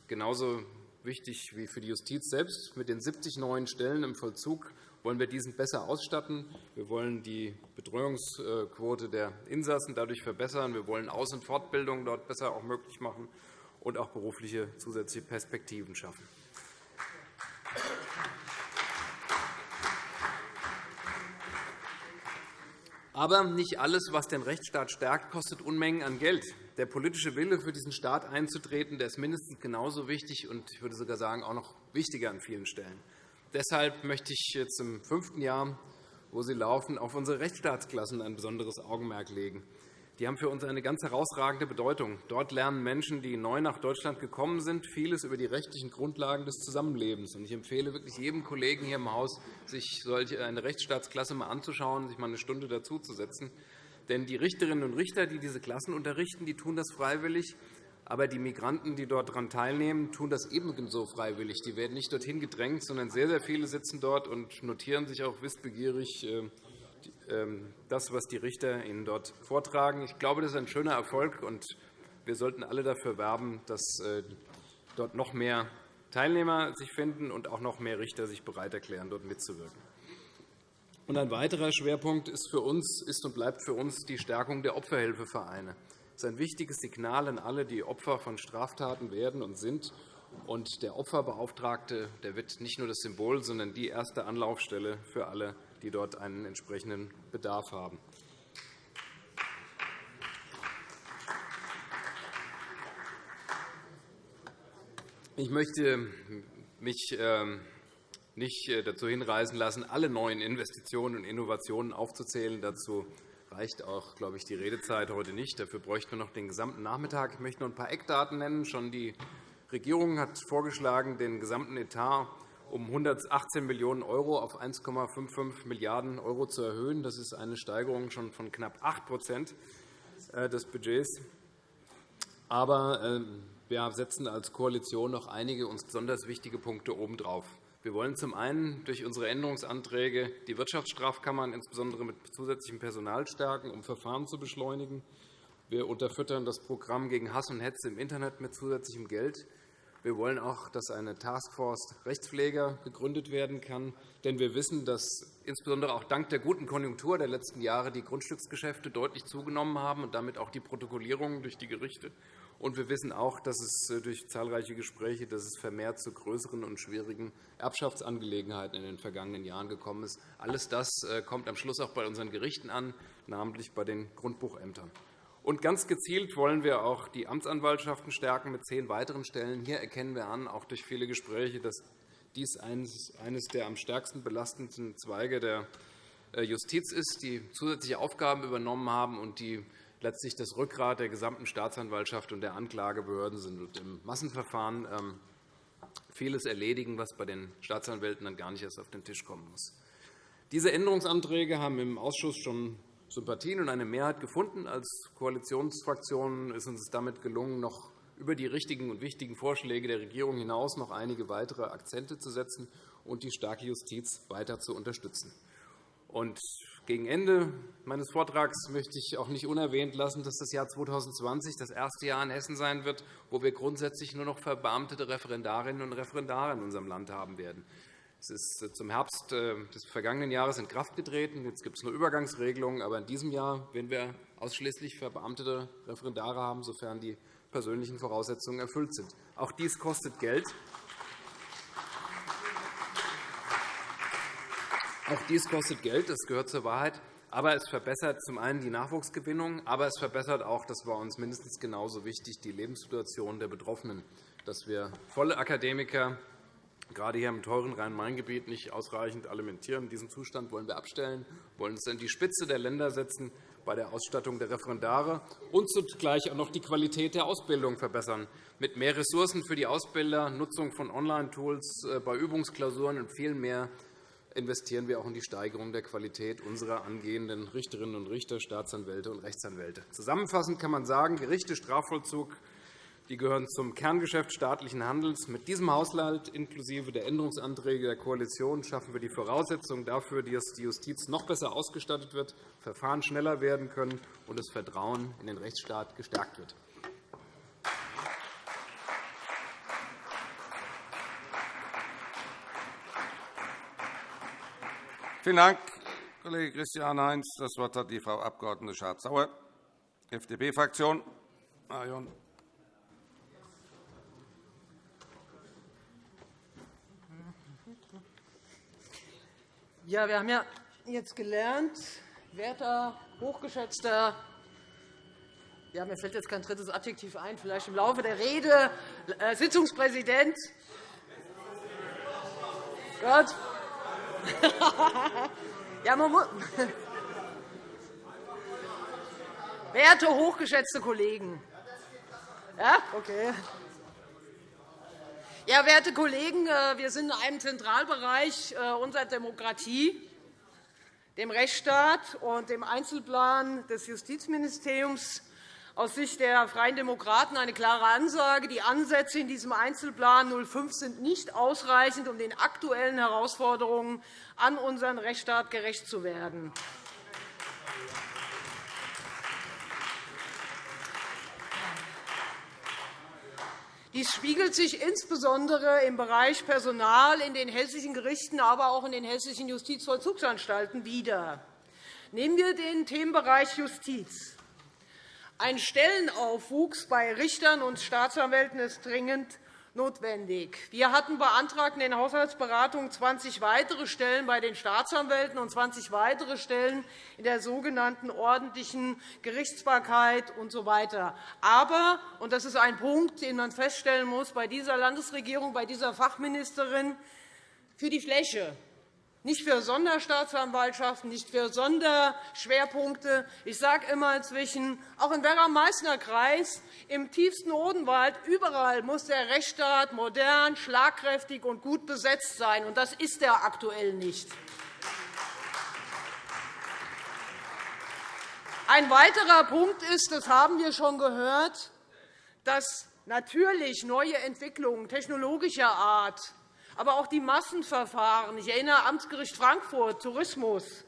genauso wichtig wie für die Justiz selbst. Mit den 70 neuen Stellen im Vollzug wollen wir diesen besser ausstatten. Wir wollen die Betreuungsquote der Insassen dadurch verbessern. Wir wollen Aus- und Fortbildung dort besser auch möglich machen und auch berufliche zusätzliche Perspektiven schaffen. Aber nicht alles, was den Rechtsstaat stärkt, kostet Unmengen an Geld. Der politische Wille, für diesen Staat einzutreten, der ist mindestens genauso wichtig und ich würde sogar sagen, auch noch wichtiger an vielen Stellen. Deshalb möchte ich jetzt im fünften Jahr, wo sie laufen, auf unsere Rechtsstaatsklassen ein besonderes Augenmerk legen. Die haben für uns eine ganz herausragende Bedeutung. Dort lernen Menschen, die neu nach Deutschland gekommen sind, vieles über die rechtlichen Grundlagen des Zusammenlebens. Ich empfehle wirklich jedem Kollegen hier im Haus, sich solche eine Rechtsstaatsklasse mal anzuschauen, sich mal eine Stunde dazuzusetzen. Denn die Richterinnen und Richter, die diese Klassen unterrichten, die tun das freiwillig. Aber die Migranten, die dort daran teilnehmen, tun das ebenso freiwillig. Die werden nicht dorthin gedrängt, sondern sehr, sehr viele sitzen dort und notieren sich auch wissbegierig äh, ähm, das, was die Richter Ihnen dort vortragen. Ich glaube, das ist ein schöner Erfolg, und wir sollten alle dafür werben, dass äh, dort noch mehr Teilnehmer sich finden und auch noch mehr Richter sich bereit erklären, dort mitzuwirken. ein weiterer Schwerpunkt ist, für uns, ist und bleibt für uns die Stärkung der Opferhilfevereine. Ist ein wichtiges Signal an alle, die Opfer von Straftaten werden und sind. Und der Opferbeauftragte der wird nicht nur das Symbol, sondern die erste Anlaufstelle für alle die dort einen entsprechenden Bedarf haben. Ich möchte mich ähm, nicht äh, dazu hinreißen lassen, alle neuen Investitionen und Innovationen aufzuzählen. Dazu reicht auch, glaube ich, die Redezeit heute nicht. Dafür bräuchten wir noch den gesamten Nachmittag. Ich möchte noch ein paar Eckdaten nennen. Schon die Regierung hat vorgeschlagen, den gesamten Etat um 118 Millionen € auf 1,55 Milliarden € zu erhöhen. Das ist eine Steigerung schon von knapp 8% äh, des Budgets. Aber ähm, wir setzen als Koalition noch einige uns besonders wichtige Punkte obendrauf. Wir wollen zum einen durch unsere Änderungsanträge die Wirtschaftsstrafkammern insbesondere mit zusätzlichem Personal stärken, um Verfahren zu beschleunigen. Wir unterfüttern das Programm gegen Hass und Hetze im Internet mit zusätzlichem Geld. Wir wollen auch, dass eine Taskforce Rechtspfleger gegründet werden kann. Denn wir wissen, dass insbesondere auch dank der guten Konjunktur der letzten Jahre die Grundstücksgeschäfte deutlich zugenommen haben und damit auch die Protokollierungen durch die Gerichte. Und wir wissen auch, dass es äh, durch zahlreiche Gespräche dass es vermehrt zu größeren und schwierigen Erbschaftsangelegenheiten in den vergangenen Jahren gekommen ist. Alles das äh, kommt am Schluss auch bei unseren Gerichten an, namentlich bei den Grundbuchämtern. Und ganz gezielt wollen wir auch die Amtsanwaltschaften stärken mit zehn weiteren Stellen. Hier erkennen wir an, auch durch viele Gespräche, dass dies eines der am stärksten belastenden Zweige der äh, Justiz ist, die zusätzliche Aufgaben übernommen haben und die letztlich das Rückgrat der gesamten Staatsanwaltschaft und der Anklagebehörden sind und im Massenverfahren ähm, vieles erledigen, was bei den Staatsanwälten dann gar nicht erst auf den Tisch kommen muss. Diese Änderungsanträge haben im Ausschuss schon Sympathien und eine Mehrheit gefunden. Als Koalitionsfraktion ist uns damit gelungen, noch über die richtigen und wichtigen Vorschläge der Regierung hinaus noch einige weitere Akzente zu setzen und die starke Justiz weiter zu unterstützen. Und gegen Ende meines Vortrags möchte ich auch nicht unerwähnt lassen, dass das Jahr 2020 das erste Jahr in Hessen sein wird, wo wir grundsätzlich nur noch verbeamtete Referendarinnen und Referendare in unserem Land haben werden. Es ist äh, zum Herbst äh, des vergangenen Jahres in Kraft getreten. Jetzt gibt es nur Übergangsregelungen. Aber in diesem Jahr werden wir ausschließlich verbeamtete Referendare haben, sofern die persönlichen Voraussetzungen erfüllt sind. Auch dies kostet Geld. Auch dies kostet Geld, das gehört zur Wahrheit. Aber es verbessert zum einen die Nachwuchsgewinnung, aber es verbessert auch, das war uns mindestens genauso wichtig, die Lebenssituation der Betroffenen, dass wir volle Akademiker gerade hier im teuren Rhein-Main-Gebiet nicht ausreichend alimentieren. Diesen Zustand wollen wir abstellen, wollen es in die Spitze der Länder setzen bei der Ausstattung der Referendare und zugleich auch noch die Qualität der Ausbildung verbessern, mit mehr Ressourcen für die Ausbilder, Nutzung von Online-Tools äh, bei Übungsklausuren und viel mehr investieren wir auch in die Steigerung der Qualität unserer angehenden Richterinnen und Richter, Staatsanwälte und Rechtsanwälte. Zusammenfassend kann man sagen, Gerichte, Strafvollzug, die gehören zum Kerngeschäft staatlichen Handelns. Mit diesem Haushalt inklusive der Änderungsanträge der Koalition schaffen wir die Voraussetzungen dafür, dass die Justiz noch besser ausgestattet wird, Verfahren schneller werden können und das Vertrauen in den Rechtsstaat gestärkt wird. Vielen Dank, Kollege Christian Heinz. Das Wort hat die Frau Abg. Schardt-Sauer, FDP-Fraktion. Marion. Ja, wir haben ja jetzt gelernt, werter, hochgeschätzter ja, mir fällt jetzt kein drittes Adjektiv ein, vielleicht im Laufe der Rede, äh, Sitzungspräsident. Gott. ja, man muss Werte, hochgeschätzte Kollegen. Ja, okay. Ja, werte Kollegen, äh, wir sind in einem Zentralbereich äh, unserer Demokratie, dem Rechtsstaat und dem Einzelplan des Justizministeriums aus Sicht der Freien Demokraten eine klare Ansage. Die Ansätze in diesem Einzelplan 05 sind nicht ausreichend, um den aktuellen Herausforderungen an unseren Rechtsstaat gerecht zu werden. Dies spiegelt sich insbesondere im Bereich Personal in den hessischen Gerichten, aber auch in den hessischen Justizvollzugsanstalten wider. Nehmen wir den Themenbereich Justiz. Ein Stellenaufwuchs bei Richtern und Staatsanwälten ist dringend notwendig. Wir hatten beantragt in den Haushaltsberatungen 20 weitere Stellen bei den Staatsanwälten und 20 weitere Stellen in der sogenannten ordentlichen Gerichtsbarkeit usw. So Aber, und das ist ein Punkt, den man feststellen muss bei dieser Landesregierung, bei dieser Fachministerin, für die Fläche nicht für Sonderstaatsanwaltschaften, nicht für Sonderschwerpunkte. Ich sage immer inzwischen, auch im Werra-Meißner Kreis, im tiefsten Odenwald, überall muss der Rechtsstaat modern, schlagkräftig und gut besetzt sein. Und das ist er aktuell nicht. Ein weiterer Punkt ist, das haben wir schon gehört, dass natürlich neue Entwicklungen technologischer Art aber auch die Massenverfahren. Ich erinnere Amtsgericht Frankfurt, Tourismus,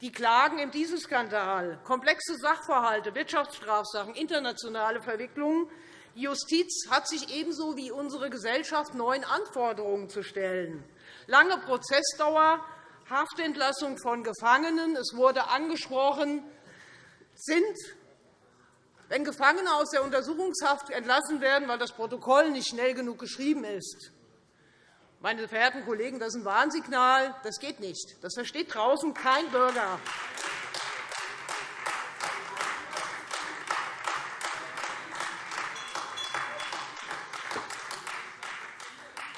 die Klagen im Dieselskandal, komplexe Sachverhalte, Wirtschaftsstrafsachen, internationale Verwicklungen. Die Justiz hat sich ebenso wie unsere Gesellschaft neuen Anforderungen zu stellen. Lange Prozessdauer, Haftentlassung von Gefangenen, es wurde angesprochen, sind wenn Gefangene aus der Untersuchungshaft entlassen werden, weil das Protokoll nicht schnell genug geschrieben ist, meine verehrten Kollegen, das ist ein Warnsignal. Das geht nicht. Das versteht draußen kein Bürger.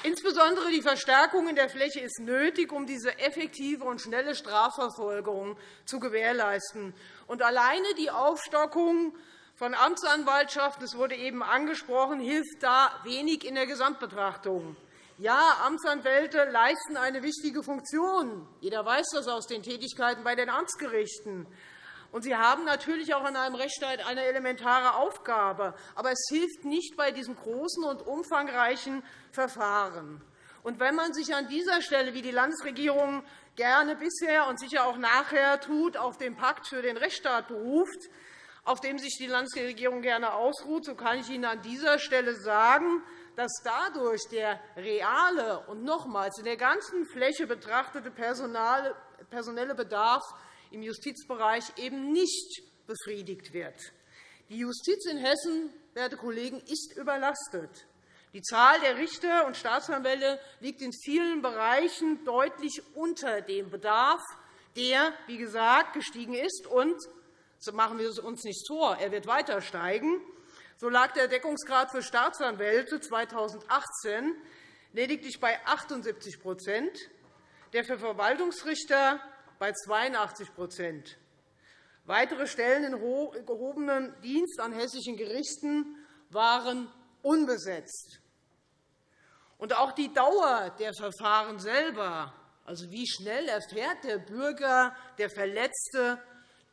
Insbesondere die Verstärkung in der Fläche ist nötig, um diese effektive und schnelle Strafverfolgung zu gewährleisten. Und alleine die Aufstockung von Amtsanwaltschaften, das wurde eben angesprochen, hilft da wenig in der Gesamtbetrachtung. Ja, Amtsanwälte leisten eine wichtige Funktion. Jeder weiß das aus den Tätigkeiten bei den Amtsgerichten. Und sie haben natürlich auch in einem Rechtsstaat eine elementare Aufgabe. Aber es hilft nicht bei diesem großen und umfangreichen Verfahren. Und wenn man sich an dieser Stelle, wie die Landesregierung gerne bisher und sicher auch nachher tut, auf den Pakt für den Rechtsstaat beruft, auf dem sich die Landesregierung gerne ausruht, so kann ich Ihnen an dieser Stelle sagen, dass dadurch der reale und nochmals in der ganzen Fläche betrachtete personelle Bedarf im Justizbereich eben nicht befriedigt wird. Die Justiz in Hessen, werte Kollegen, ist überlastet. Die Zahl der Richter und Staatsanwälte liegt in vielen Bereichen deutlich unter dem Bedarf, der, wie gesagt, gestiegen ist. Und so machen wir es uns nicht vor, er wird weiter steigen. So lag der Deckungsgrad für Staatsanwälte 2018 lediglich bei 78% der für Verwaltungsrichter bei 82% Weitere Stellen in gehobenem Dienst an hessischen Gerichten waren unbesetzt. Und auch die Dauer der Verfahren selber, also wie schnell erfährt der Bürger, der Verletzte,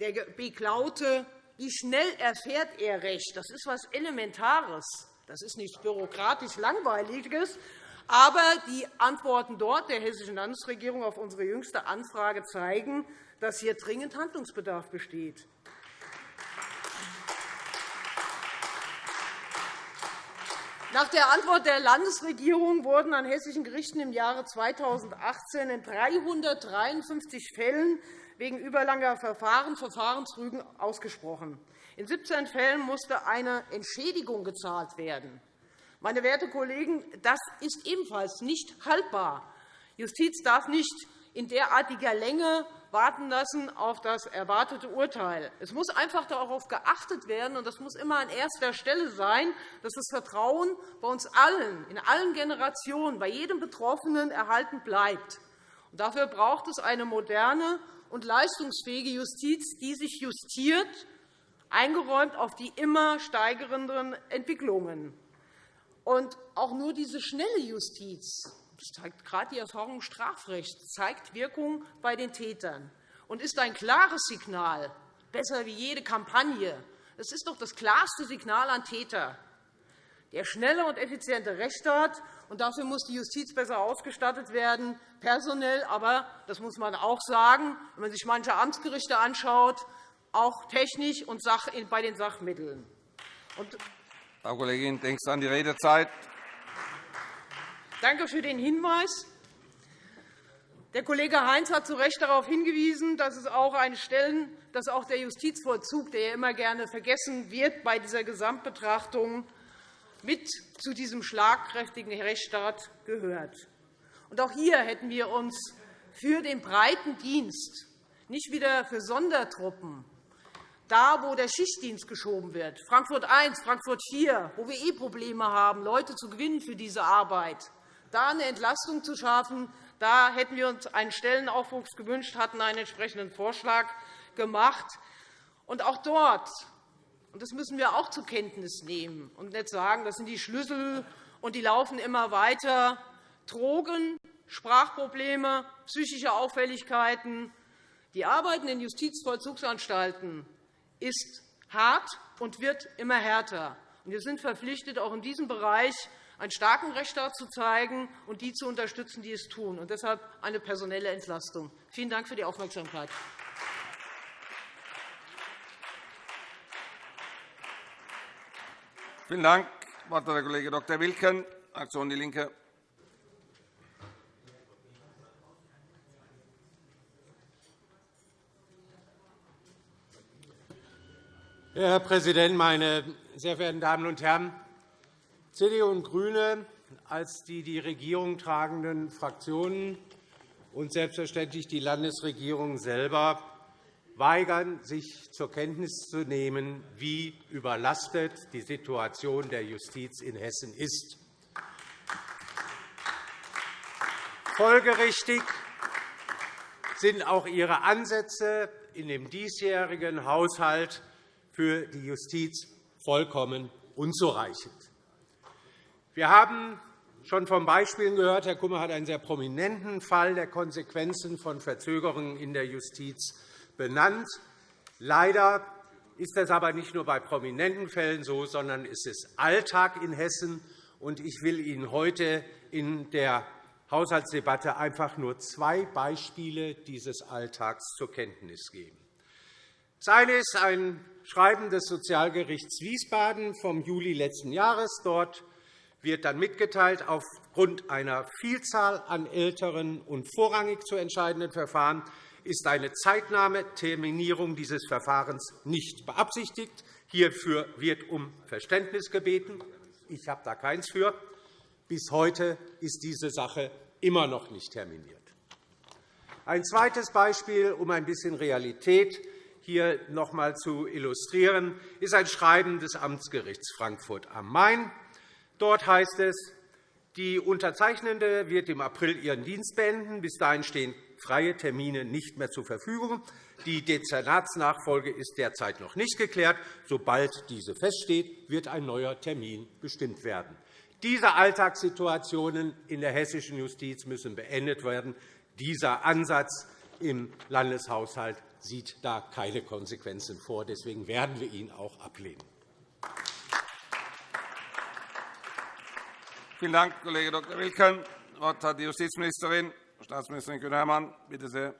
der Beklaute, wie schnell erfährt er Recht? Das ist etwas Elementares. Das ist nichts bürokratisch Langweiliges. Aber die Antworten dort der Hessischen Landesregierung auf unsere jüngste Anfrage zeigen, dass hier dringend Handlungsbedarf besteht. Nach der Antwort der Landesregierung wurden an hessischen Gerichten im Jahre 2018 in 353 Fällen wegen überlanger Verfahren Verfahrensrügen ausgesprochen. In 17 Fällen musste eine Entschädigung gezahlt werden. Meine werten Kollegen, das ist ebenfalls nicht haltbar. Justiz darf nicht in derartiger Länge warten lassen auf das erwartete Urteil. Es muss einfach darauf geachtet werden, und das muss immer an erster Stelle sein, dass das Vertrauen bei uns allen, in allen Generationen, bei jedem Betroffenen erhalten bleibt. dafür braucht es eine moderne und leistungsfähige Justiz, die sich justiert, eingeräumt auf die immer steigernden Entwicklungen. Und auch nur diese schnelle Justiz, das zeigt gerade die Erfahrung im Strafrecht, zeigt Wirkung bei den Tätern und ist ein klares Signal, besser wie jede Kampagne. Das ist doch das klarste Signal an Täter. Der schnelle und effiziente Rechtsstaat, und dafür muss die Justiz besser ausgestattet werden, personell, aber das muss man auch sagen, wenn man sich manche Amtsgerichte anschaut, auch technisch und bei den Sachmitteln. Frau Kollegin, denken Sie an die Redezeit. Danke für den Hinweis. Der Kollege Heinz hat zu Recht darauf hingewiesen, dass, es auch eine Stellen, dass auch der Justizvollzug, der ja immer gerne vergessen wird bei dieser Gesamtbetrachtung, mit zu diesem schlagkräftigen Rechtsstaat gehört. Und auch hier hätten wir uns für den breiten Dienst, nicht wieder für Sondertruppen, da, wo der Schichtdienst geschoben wird, Frankfurt I, Frankfurt IV, wo wir eh Probleme haben, Leute zu gewinnen für diese Arbeit, da eine Entlastung zu schaffen, da hätten wir uns einen Stellenaufwuchs gewünscht, hatten einen entsprechenden Vorschlag gemacht. Und auch dort, das müssen wir auch zur Kenntnis nehmen und nicht sagen, das sind die Schlüssel und die laufen immer weiter, Drogen, Sprachprobleme, psychische Auffälligkeiten. Die Arbeit in den Justizvollzugsanstalten ist hart und wird immer härter. Wir sind verpflichtet, auch in diesem Bereich einen starken Rechtsstaat zu zeigen und die zu unterstützen, die es tun, und deshalb eine personelle Entlastung. Vielen Dank für die Aufmerksamkeit. Vielen Dank. Das Wort hat der Kollege Dr. Wilken, Fraktion DIE LINKE. Herr Präsident, meine sehr verehrten Damen und Herren! CDU und GRÜNE als die die Regierung tragenden Fraktionen und selbstverständlich die Landesregierung selber weigern, sich zur Kenntnis zu nehmen, wie überlastet die Situation der Justiz in Hessen ist. Folgerichtig sind auch Ihre Ansätze in dem diesjährigen Haushalt für die Justiz vollkommen unzureichend. Wir haben schon von Beispielen gehört. Herr Kummer hat einen sehr prominenten Fall der Konsequenzen von Verzögerungen in der Justiz benannt. Leider ist das aber nicht nur bei prominenten Fällen so, sondern es ist Alltag in Hessen. Ich will Ihnen heute in der Haushaltsdebatte einfach nur zwei Beispiele dieses Alltags zur Kenntnis geben. Das eine ist ein Schreiben des Sozialgerichts Wiesbaden vom Juli letzten Jahres. Dort wird dann mitgeteilt, aufgrund einer Vielzahl an älteren und vorrangig zu entscheidenden Verfahren ist eine zeitnahe Terminierung dieses Verfahrens nicht beabsichtigt. Hierfür wird um Verständnis gebeten. Ich habe da keins für. Bis heute ist diese Sache immer noch nicht terminiert. Ein zweites Beispiel, um ein bisschen Realität hier noch einmal zu illustrieren, ist ein Schreiben des Amtsgerichts Frankfurt am Main. Dort heißt es, die Unterzeichnende wird im April ihren Dienst beenden. Bis dahin stehen freie Termine nicht mehr zur Verfügung. Die Dezernatsnachfolge ist derzeit noch nicht geklärt. Sobald diese feststeht, wird ein neuer Termin bestimmt werden. Diese Alltagssituationen in der hessischen Justiz müssen beendet werden. Dieser Ansatz im Landeshaushalt sieht da keine Konsequenzen vor. Deswegen werden wir ihn auch ablehnen. Vielen Dank, Kollege Dr. Wilken. Das Wort hat die Justizministerin, Staatsministerin Kühne-Hermann. Bitte sehr.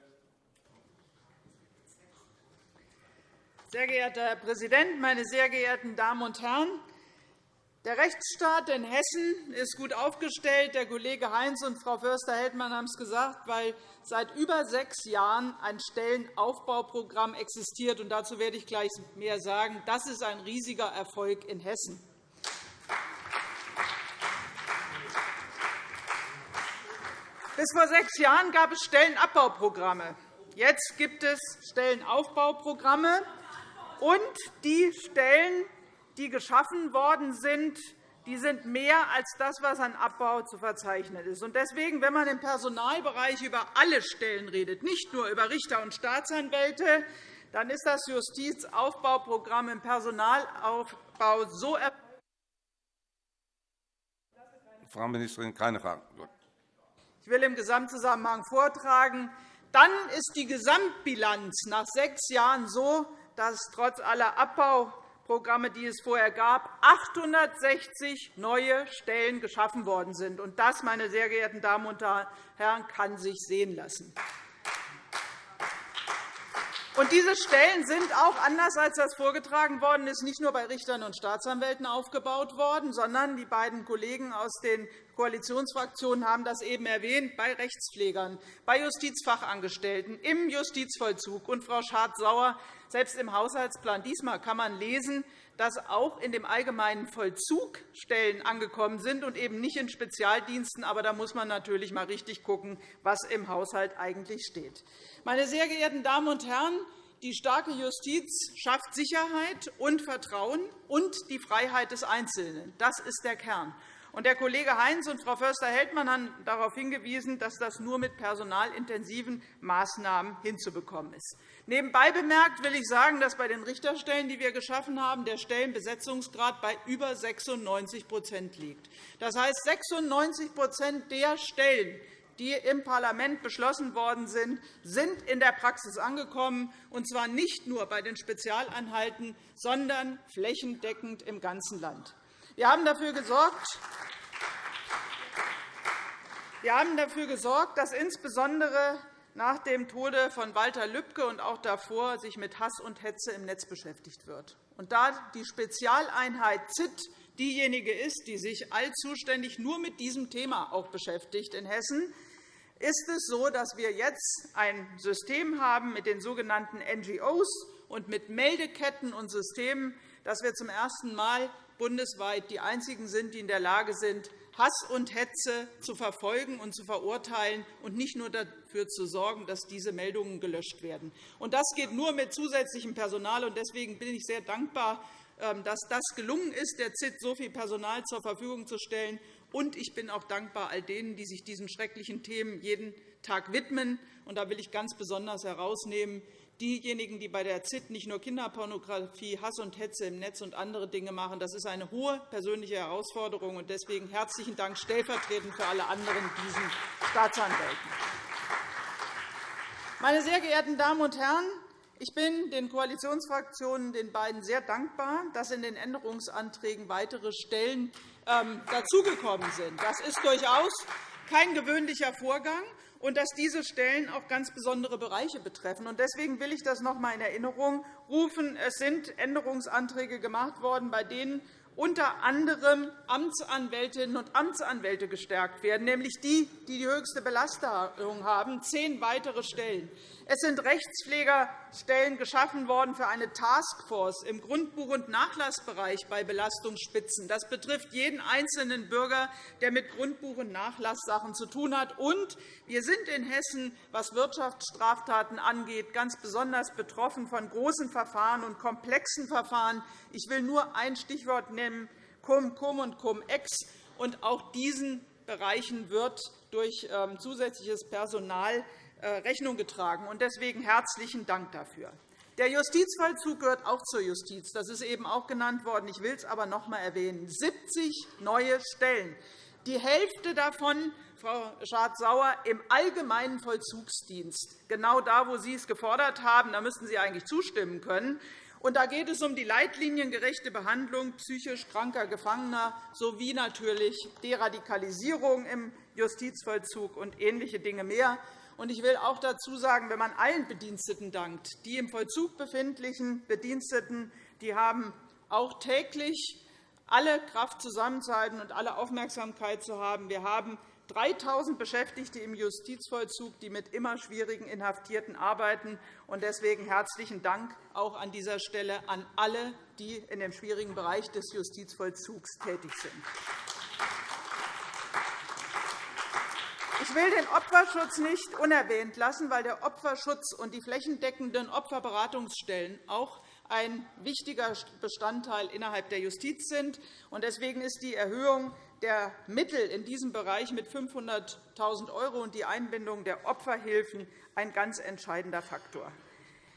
Sehr geehrter Herr Präsident, meine sehr geehrten Damen und Herren! Der Rechtsstaat in Hessen ist gut aufgestellt. Der Kollege Heinz und Frau Förster-Heldmann haben es gesagt, weil seit über sechs Jahren ein Stellenaufbauprogramm existiert. Dazu werde ich gleich mehr sagen. Das ist ein riesiger Erfolg in Hessen. Bis vor sechs Jahren gab es Stellenabbauprogramme. Jetzt gibt es Stellenaufbauprogramme. Und die Stellen, die geschaffen worden sind, die sind mehr als das, was an Abbau zu verzeichnen ist. Deswegen, wenn man im Personalbereich über alle Stellen redet, nicht nur über Richter und Staatsanwälte, dann ist das Justizaufbauprogramm im Personalaufbau so. Frau Ministerin, keine Fragen. Will im Gesamtzusammenhang vortragen. Dann ist die Gesamtbilanz nach sechs Jahren so, dass trotz aller Abbauprogramme, die es vorher gab, 860 neue Stellen geschaffen worden sind. Das, meine sehr geehrten Damen und Herren, kann sich sehen lassen. Und diese Stellen sind auch, anders als das vorgetragen worden ist, nicht nur bei Richtern und Staatsanwälten aufgebaut worden, sondern die beiden Kollegen aus den Koalitionsfraktionen haben das eben erwähnt, bei Rechtspflegern, bei Justizfachangestellten, im Justizvollzug. Und, Frau Schardt-Sauer, selbst im Haushaltsplan diesmal kann man lesen, dass auch in dem allgemeinen Vollzug Stellen angekommen sind und eben nicht in Spezialdiensten. Aber da muss man natürlich einmal richtig schauen, was im Haushalt eigentlich steht. Meine sehr geehrten Damen und Herren, die starke Justiz schafft Sicherheit und Vertrauen und die Freiheit des Einzelnen. Das ist der Kern. Der Kollege Heinz und Frau Förster-Heldmann haben darauf hingewiesen, dass das nur mit personalintensiven Maßnahmen hinzubekommen ist. Nebenbei bemerkt will ich sagen, dass bei den Richterstellen, die wir geschaffen haben, der Stellenbesetzungsgrad bei über 96% liegt. Das heißt, 96% der Stellen, die im Parlament beschlossen worden sind, sind in der Praxis angekommen, und zwar nicht nur bei den Spezialeinheiten, sondern flächendeckend im ganzen Land. Wir haben dafür gesorgt, wir haben dafür gesorgt, dass insbesondere nach dem Tode von Walter Lübcke und auch davor sich mit Hass und Hetze im Netz beschäftigt wird. Und da die Spezialeinheit ZIT diejenige ist, die sich allzuständig nur mit diesem Thema auch beschäftigt in Hessen, ist es so, dass wir jetzt ein System haben mit den sogenannten NGOs und mit Meldeketten und Systemen, dass wir zum ersten Mal bundesweit die einzigen sind, die in der Lage sind, Hass und Hetze zu verfolgen und zu verurteilen und nicht nur dafür zu sorgen, dass diese Meldungen gelöscht werden. Das geht nur mit zusätzlichem Personal. Deswegen bin ich sehr dankbar, ähm, dass das gelungen ist, der ZIT so viel Personal zur Verfügung zu stellen. Und ich bin auch dankbar all denen, die sich diesen schrecklichen Themen jeden Tag widmen. Und da will ich ganz besonders herausnehmen diejenigen, die bei der ZIT nicht nur Kinderpornografie, Hass und Hetze im Netz und andere Dinge machen. Das ist eine hohe persönliche Herausforderung. Und deswegen herzlichen Dank stellvertretend für alle anderen diesen Staatsanwälten. Meine sehr geehrten Damen und Herren, ich bin den Koalitionsfraktionen, den beiden, sehr dankbar, dass in den Änderungsanträgen weitere Stellen ähm, dazugekommen sind. Das ist durchaus kein gewöhnlicher Vorgang und dass diese Stellen auch ganz besondere Bereiche betreffen. Deswegen will ich das noch einmal in Erinnerung rufen. Es sind Änderungsanträge gemacht worden, bei denen unter anderem Amtsanwältinnen und Amtsanwälte gestärkt werden, nämlich die, die die höchste Belastung haben, zehn weitere Stellen. Es sind Rechtspflegerstellen geschaffen worden für eine Taskforce im Grundbuch- und Nachlassbereich bei Belastungsspitzen. Das betrifft jeden einzelnen Bürger, der mit Grundbuch- und Nachlasssachen zu tun hat. Und wir sind in Hessen, was Wirtschaftsstraftaten angeht, ganz besonders betroffen von großen Verfahren und komplexen Verfahren. Ich will nur ein Stichwort nennen, Cum, Cum und Cum-Ex. Auch diesen Bereichen wird durch ähm, zusätzliches Personal Rechnung getragen. Deswegen herzlichen Dank dafür. Der Justizvollzug gehört auch zur Justiz. Das ist eben auch genannt worden. Ich will es aber noch einmal erwähnen. 70 neue Stellen. Die Hälfte davon, Frau Schardt-Sauer, im allgemeinen Vollzugsdienst. Genau da, wo Sie es gefordert haben, da müssten Sie eigentlich zustimmen können. Und da geht es um die leitliniengerechte Behandlung psychisch kranker Gefangener sowie natürlich Deradikalisierung im Justizvollzug und ähnliche Dinge mehr. Ich will auch dazu sagen, wenn man allen Bediensteten dankt, die im Vollzug befindlichen Bediensteten, die haben auch täglich alle Kraft zusammenzuhalten und alle Aufmerksamkeit zu haben. Wir haben 3.000 Beschäftigte im Justizvollzug, die mit immer schwierigen Inhaftierten arbeiten. Deswegen herzlichen Dank auch an dieser Stelle an alle, die in dem schwierigen Bereich des Justizvollzugs tätig sind. Ich will den Opferschutz nicht unerwähnt lassen, weil der Opferschutz und die flächendeckenden Opferberatungsstellen auch ein wichtiger Bestandteil innerhalb der Justiz sind. Deswegen ist die Erhöhung der Mittel in diesem Bereich mit 500.000 € und die Einbindung der Opferhilfen ein ganz entscheidender Faktor.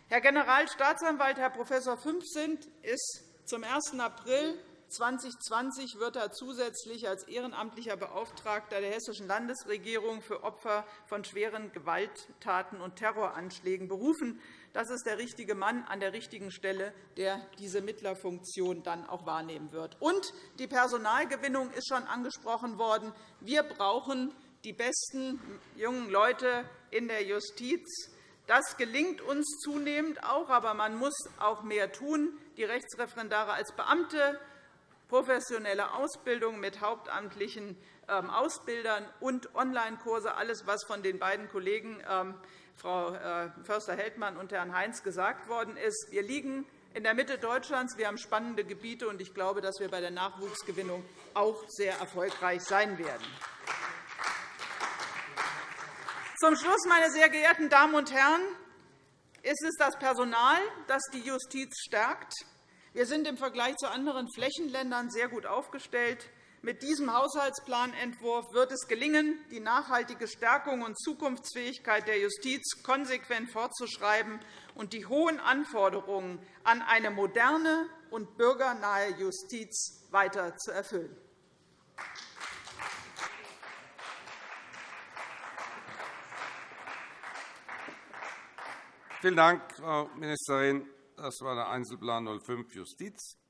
Herr Generalstaatsanwalt Herr Prof. Fünfsint ist zum 1. April 2020 wird er zusätzlich als ehrenamtlicher Beauftragter der Hessischen Landesregierung für Opfer von schweren Gewalttaten und Terroranschlägen berufen. Das ist der richtige Mann an der richtigen Stelle, der diese Mittlerfunktion dann auch wahrnehmen wird. Und die Personalgewinnung ist schon angesprochen worden. Wir brauchen die besten jungen Leute in der Justiz. Das gelingt uns zunehmend auch, aber man muss auch mehr tun. Die Rechtsreferendare als Beamte professionelle Ausbildung mit hauptamtlichen ähm, Ausbildern und Online-Kurse, alles, was von den beiden Kollegen ähm, Frau äh, Förster-Heldmann und Herrn Heinz gesagt worden ist. Wir liegen in der Mitte Deutschlands. Wir haben spannende Gebiete, und ich glaube, dass wir bei der Nachwuchsgewinnung auch sehr erfolgreich sein werden. Zum Schluss, meine sehr geehrten Damen und Herren, ist es das Personal, das die Justiz stärkt. Wir sind im Vergleich zu anderen Flächenländern sehr gut aufgestellt. Mit diesem Haushaltsplanentwurf wird es gelingen, die nachhaltige Stärkung und Zukunftsfähigkeit der Justiz konsequent fortzuschreiben und die hohen Anforderungen an eine moderne und bürgernahe Justiz weiter zu erfüllen. Vielen Dank, Frau Ministerin. Das war der Einzelplan 05 Justiz.